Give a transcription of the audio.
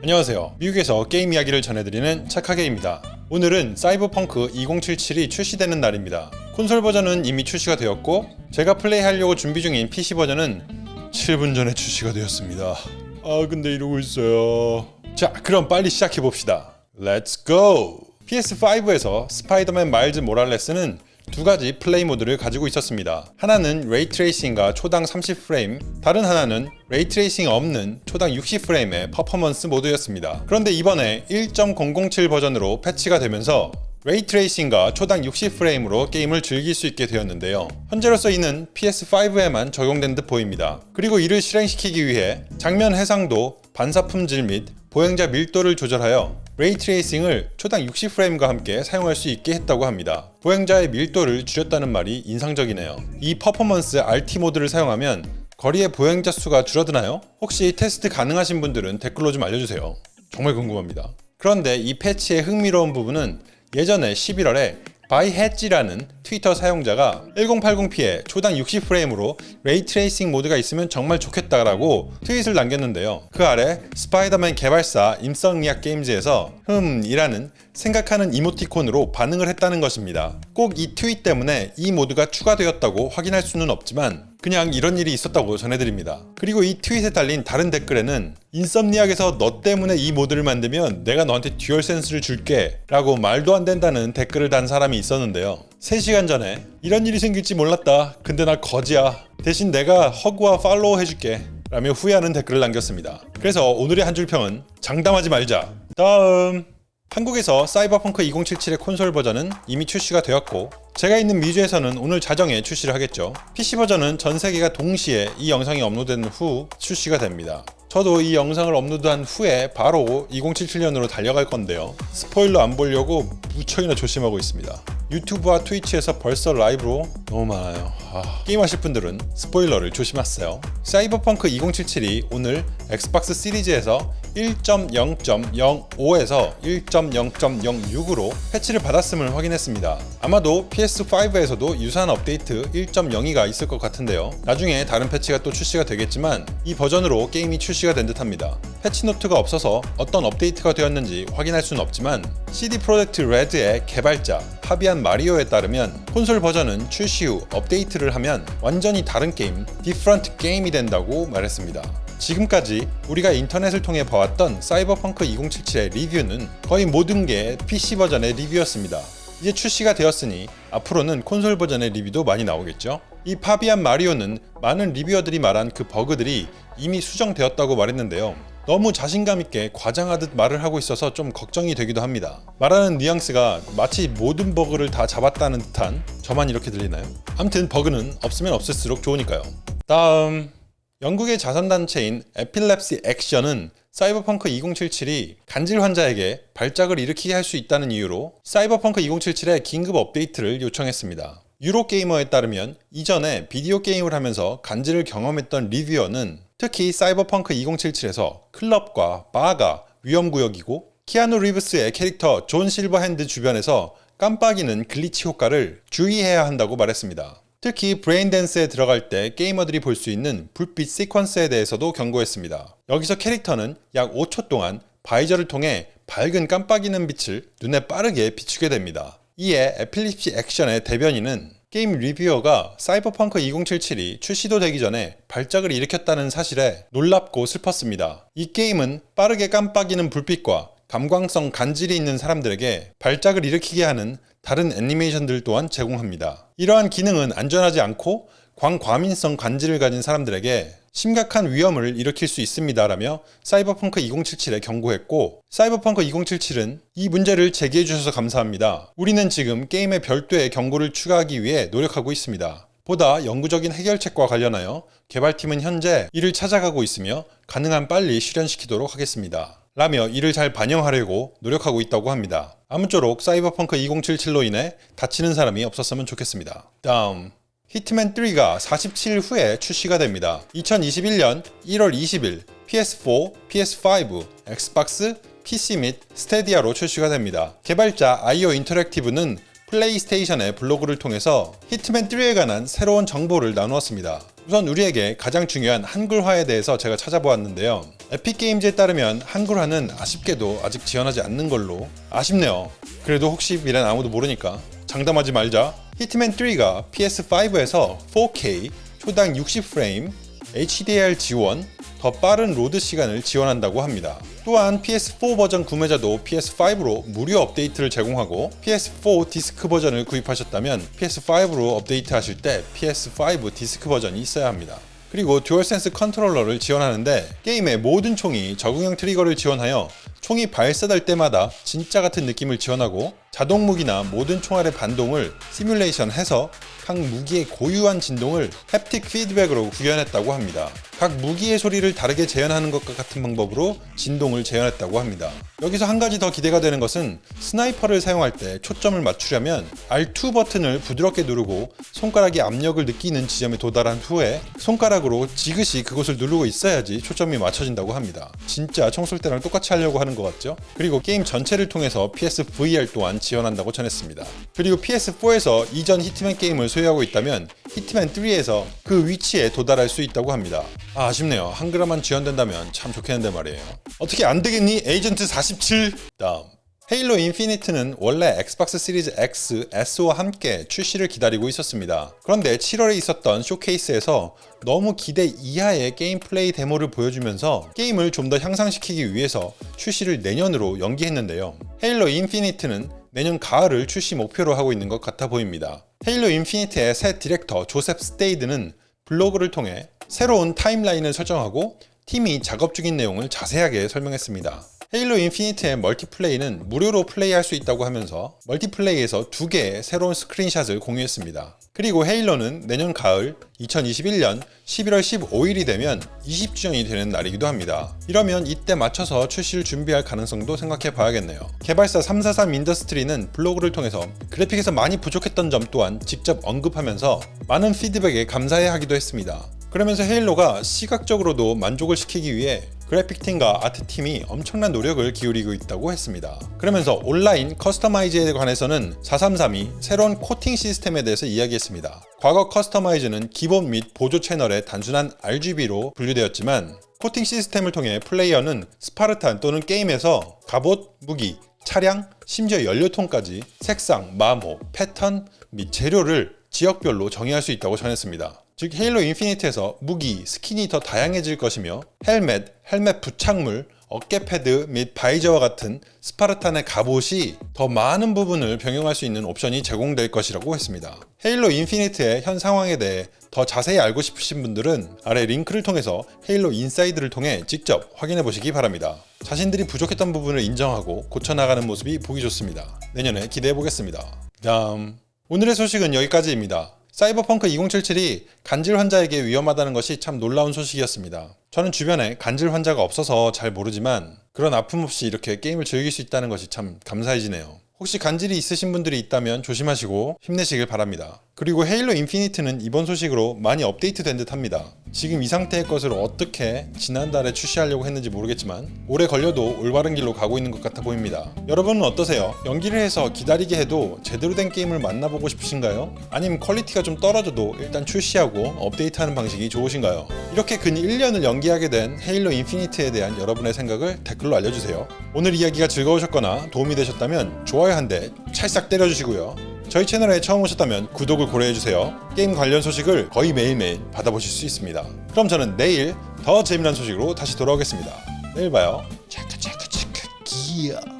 안녕하세요. 미국에서 게임 이야기를 전해드리는 착하게입니다. 오늘은 사이버펑크 2077이 출시되는 날입니다. 콘솔 버전은 이미 출시가 되었고 제가 플레이하려고 준비 중인 PC 버전은 7분 전에 출시가 되었습니다. 아 근데 이러고 있어요. 자 그럼 빨리 시작해봅시다. Let's go! PS5에서 스파이더맨 마일즈 모랄레스는 두 가지 플레이 모드를 가지고 있었습니다. 하나는 ray tracing과 초당 30프레임, 다른 하나는 ray tracing 없는 초당 60프레임의 퍼포먼스 모드였습니다. 그런데 이번에 1.007 버전으로 패치가 되면서 ray tracing과 초당 60프레임으로 게임을 즐길 수 있게 되었는데요. 현재로서 이는 PS5에만 적용된 듯 보입니다. 그리고 이를 실행시키기 위해 장면 해상도, 반사 품질 및 보행자 밀도를 조절하여 ray tracing을 초당 60프레임과 함께 사용할 수 있게 했다고 합니다. 보행자의 밀도를 줄였다는 말이 인상적이네요. 이 퍼포먼스 RT 모드를 사용하면 거리의 보행자 수가 줄어드나요? 혹시 테스트 가능하신 분들은 댓글로 좀 알려주세요. 정말 궁금합니다. 그런데 이 패치의 흥미로운 부분은 예전에 11월에 바이해지라는 트위터 사용자가 1080p에 초당 60프레임으로 ray tracing 모드가 있으면 정말 좋겠다라고 트윗을 남겼는데요. 그 아래 스파이더맨 개발사 인썸니악 게임즈에서 흠이라는 생각하는 이모티콘으로 반응을 했다는 것입니다. 꼭 이 트윗 때문에 이 모드가 추가되었다고 확인할 수는 없지만 그냥 이런 일이 있었다고 전해드립니다. 그리고 이 트윗에 달린 다른 댓글에는 인썸니악에서 너 때문에 이 모드를 만들면 내가 너한테 듀얼 센스를 줄게 라고 말도 안 되는 댓글을 단 사람이 있었는데요. 3시간 전에 이런 일이 생길지 몰랐다. 근데 나 거지야. 대신 내가 hug와 팔로우 해줄게. 라며 후회하는 댓글을 남겼습니다. 그래서 오늘의 한 줄평은 장담하지 말자. 다음 한국에서 사이버펑크 2077의 콘솔 버전은 이미 출시가 되었고 제가 있는 미주에서는 오늘 자정에 출시를 하겠죠. PC 버전은 전 세계가 동시에 이 영상이 업로드된 후 출시가 됩니다. 저도 이 영상을 업로드한 후에 바로 2077년으로 달려갈 건데요. 스포일러 안 보려고 무척이나 조심하고 있습니다. 유튜브와 트위치에서 벌써 라이브로 너무 많아요. 아, 게임하실 분들은 스포일러를 조심하세요. 사이버펑크 2077이 오늘 엑스박스 시리즈에서 1.0.05에서 1.0.06으로 패치를 받았음을 확인했습니다. 아마도 PS5에서도 유사한 업데이트 1.02가 있을 것 같은데요. 나중에 다른 패치가 또 출시가 되겠지만 이 버전으로 게임이 출시가 된 듯합니다. 패치노트가 없어서 어떤 업데이트가 되었는지 확인할 수는 없지만 CD 프로젝트 레드의 개발자 파비안 마리오에 따르면 콘솔 버전은 출시 후 업데이트를 하면 완전히 다른 게임, different game이 된다고 말했습니다. 지금까지 우리가 인터넷을 통해 봐왔던 사이버펑크 2077의 리뷰는 거의 모든 게 PC 버전의 리뷰였습니다. 이제 출시가 되었으니 앞으로는 콘솔 버전의 리뷰도 많이 나오겠죠? 이 파비안 마리오는 많은 reviewer들이 말한 그 버그들이 이미 수정되었다고 말했는데요. 너무 자신감 있게 과장하듯 말을 하고 있어서 좀 걱정이 되기도 합니다. 말하는 뉘앙스가 마치 모든 버그를 다 잡았다는 듯한 저만 이렇게 들리나요? 암튼 버그는 없으면 없을수록 좋으니까요. 다음 영국의 자선단체인 에필렙시 액션은 사이버펑크 2077이 간질 환자에게 발작을 일으키게 할 수 있다는 이유로 사이버펑크 2077의 긴급 업데이트를 요청했습니다. 유로게이머에 따르면 이전에 비디오 게임을 하면서 간질을 경험했던 reviewer는 특히 사이버펑크 2077에서 클럽과 바가 위험구역이고 키아누 리브스의 캐릭터 존 실버핸드 주변에서 깜빡이는 glitch 효과를 주의해야 한다고 말했습니다. 특히 브레인댄스에 들어갈 때 게이머들이 볼 수 있는 불빛 시퀀스에 대해서도 경고했습니다. 여기서 캐릭터는 약 5초 동안 visor를 통해 밝은 깜빡이는 빛을 눈에 빠르게 비추게 됩니다. 이에 에필렙시 액션의 대변인은 게임 reviewer가 사이버펑크 2077이 출시도 되기 전에 발작을 일으켰다는 사실에 놀랍고 슬펐습니다. 이 게임은 빠르게 깜빡이는 불빛과 감광성 간질이 있는 사람들에게 발작을 일으키게 하는 다른 애니메이션들 또한 제공합니다. 이러한 기능은 안전하지 않고 광과민성 간질을 가진 사람들에게 심각한 위험을 일으킬 수 있습니다 라며 사이버펑크 2077에 경고했고 사이버펑크 2077은 이 문제를 제기해 주셔서 감사합니다. 우리는 지금 게임의 별도의 경고를 추가하기 위해 노력하고 있습니다. 보다 영구적인 해결책과 관련하여 개발팀은 현재 이를 찾아가고 있으며 가능한 빨리 실현시키도록 하겠습니다. 라며 이를 잘 반영하려고 노력하고 있다고 합니다. 아무쪼록 사이버펑크 2077로 인해 다치는 사람이 없었으면 좋겠습니다. 다음 히트맨 3가 47일 후에 출시가 됩니다. 2021년 1월 20일 PS4, PS5, 엑스박스, PC 및 스테디아로 출시가 됩니다. 개발자 아이오 인터랙티브는 플레이스테이션의 블로그를 통해서 히트맨 3에 관한 새로운 정보를 나누었습니다. 우선 우리에게 가장 중요한 한글화에 대해서 제가 찾아보았는데요. 에픽게임즈에 따르면 한글화는 아쉽게도 아직 지원하지 않는 걸로 아쉽네요. 그래도 혹시 미래는 아무도 모르니까 장담하지 말자. 히트맨 3가 PS5에서 4K 초당 60프레임 HDR 지원, 더 빠른 로드 시간을 지원한다고 합니다. 또한 PS4 버전 구매자도 PS5로 무료 업데이트를 제공하고 PS4 디스크 버전을 구입하셨다면 PS5로 업데이트 하실 때 PS5 디스크 버전이 있어야 합니다. 그리고 듀얼센스 컨트롤러를 지원하는데 게임의 모든 총이 적응형 trigger를 지원하여 총이 발사될 때마다 진짜 같은 느낌을 지원하고 자동 무기나 모든 총알의 반동을 시뮬레이션 해서 각 무기의 고유한 진동을 haptic 피드백으로 구현했다고 합니다. 각 무기의 소리를 다르게 재현하는 것과 같은 방법으로 진동을 재현했다고 합니다. 여기서 한 가지 더 기대가 되는 것은 sniper를 사용할 때 초점을 맞추려면 R2 버튼을 부드럽게 누르고 손가락이 압력을 느끼는 지점에 도달한 후에 손가락으로 지그시 그곳을 누르고 있어야지 초점이 맞춰진다고 합니다. 진짜 총쏠 때랑 똑같이 하려고 하는 것 같죠? 그리고 게임 전체를 통해서 PSVR 또한 지원한다고 전했습니다. 그리고 PS4에서 이전 히트맨 게임을 소유하고 있다면 히트맨 3에서 그 위치에 도달할 수 있다고 합니다. 아, 아쉽네요. 한글화만 지원된다면 참 좋겠는데 말이에요. 어떻게 안 되겠니? 에이전트 47 다음 헤일로 인피니트는 원래 엑스박스 시리즈 X, S와 함께 출시를 기다리고 있었습니다. 그런데 7월에 있었던 showcase에서 너무 기대 이하의 게임 플레이 데모를 보여주면서 게임을 좀 더 향상시키기 위해서 출시를 내년으로 연기했는데요. 헤일로 인피니트는 내년 가을을 출시 목표로 하고 있는 것 같아 보입니다. 헤일로 인피니트의 새 디렉터 조셉 스테이드는 블로그를 통해 새로운 timeline을 설정하고 팀이 작업 중인 내용을 자세하게 설명했습니다. 헤일로 인피니트의 멀티플레이는 무료로 플레이할 수 있다고 하면서 멀티플레이에서 두 개의 새로운 screenshot을 공유했습니다. 그리고 헤일로는 내년 가을 2021년 11월 15일이 되면 20주년이 되는 날이기도 합니다. 이러면 이때 맞춰서 출시를 준비할 가능성도 생각해 봐야겠네요. 개발사 343 인더스트리는 블로그를 통해서 그래픽에서 많이 부족했던 점 또한 직접 언급하면서 많은 피드백에 감사해 하기도 했습니다. 그러면서 헤일로가 시각적으로도 만족을 시키기 위해 그래픽팀과 아트팀이 엄청난 노력을 기울이고 있다고 했습니다. 그러면서 온라인 customize에 관해서는 343이 새로운 코팅 시스템에 대해서 이야기했습니다. 과거 customize는 기본 및 보조 채널의 단순한 RGB로 분류되었지만 코팅 시스템을 통해 플레이어는 스파르탄 또는 게임에서 갑옷, 무기, 차량, 심지어 연료통까지 색상, 마모, 패턴 및 재료를 지역별로 정의할 수 있다고 전했습니다. 즉 헤일로 인피니트에서 무기, 스킨이 더 다양해질 것이며 헬멧, 헬멧 부착물, 어깨 패드 및 visor와 같은 스파르탄의 갑옷이 더 많은 부분을 병용할 수 있는 옵션이 제공될 것이라고 했습니다. 헤일로 인피니트의 현 상황에 대해 더 자세히 알고 싶으신 분들은 아래 링크를 통해서 헤일로 인사이드를 통해 직접 확인해 보시기 바랍니다. 자신들이 부족했던 부분을 인정하고 고쳐나가는 모습이 보기 좋습니다. 내년에 기대해 보겠습니다. 다음 오늘의 소식은 여기까지입니다. 사이버펑크 2077이 간질 환자에게 위험하다는 것이 참 놀라운 소식이었습니다. 저는 주변에 간질 환자가 없어서 잘 모르지만 그런 아픔 없이 이렇게 게임을 즐길 수 있다는 것이 참 감사해지네요. 혹시 간질이 있으신 분들이 있다면 조심하시고 힘내시길 바랍니다. 그리고 헤일로 인피니트는 이번 소식으로 많이 업데이트 된 듯 합니다. 지금 이 상태의 것을 어떻게 지난달에 출시하려고 했는지 모르겠지만 오래 걸려도 올바른 길로 가고 있는 것 같아 보입니다. 여러분은 어떠세요? 연기를 해서 기다리게 해도 제대로 된 게임을 만나보고 싶으신가요? 아니면 퀄리티가 좀 떨어져도 일단 출시하고 업데이트하는 방식이 좋으신가요? 이렇게 근 1년을 연기하게 된 헤일로 인피니트에 대한 여러분의 생각을 댓글로 알려주세요. 오늘 이야기가 즐거우셨거나 도움이 되셨다면 좋아요 한 대 찰싹 때려주시고요. 저희 채널에 처음 오셨다면 구독을 고려해주세요. 게임 관련 소식을 거의 매일매일 받아보실 수 있습니다. 그럼 저는 내일 더 재미난 소식으로 다시 돌아오겠습니다. 내일 봐요. 체크 기어.